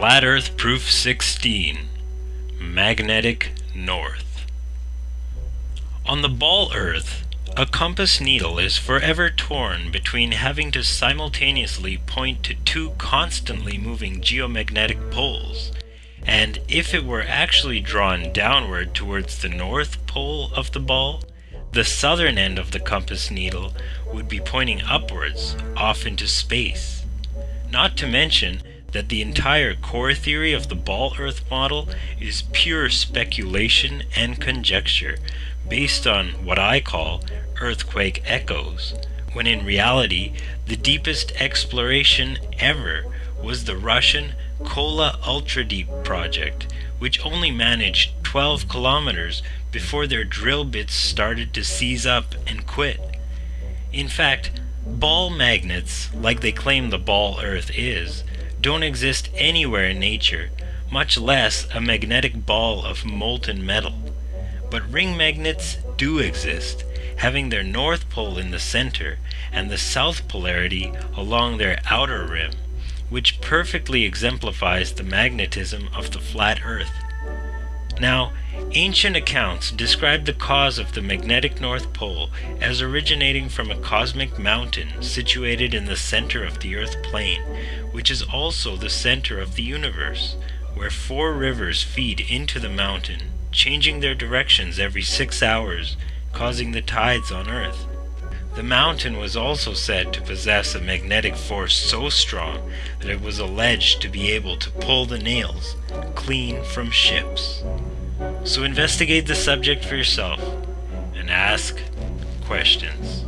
Flat Earth Proof 16 Magnetic North On the ball Earth, a compass needle is forever torn between having to simultaneously point to two constantly moving geomagnetic poles, and if it were actually drawn downward towards the north pole of the ball, the southern end of the compass needle would be pointing upwards, off into space. Not to mention that the entire core theory of the ball Earth model is pure speculation and conjecture based on what I call earthquake echoes, when in reality the deepest exploration ever was the Russian Kola Ultra Deep project, which only managed 12 kilometers before their drill bits started to seize up and quit. In fact, ball magnets, like they claim the ball Earth is, don't exist anywhere in nature, much less a magnetic ball of molten metal. But ring magnets do exist, having their north pole in the center and the south polarity along their outer rim, which perfectly exemplifies the magnetism of the flat Earth. Now, ancient accounts describe the cause of the magnetic North Pole as originating from a cosmic mountain situated in the center of the Earth plane, which is also the center of the universe, where four rivers feed into the mountain, changing their directions every six hours, causing the tides on Earth. The mountain was also said to possess a magnetic force so strong that it was alleged to be able to pull the nails clean from ships. So investigate the subject for yourself and ask questions.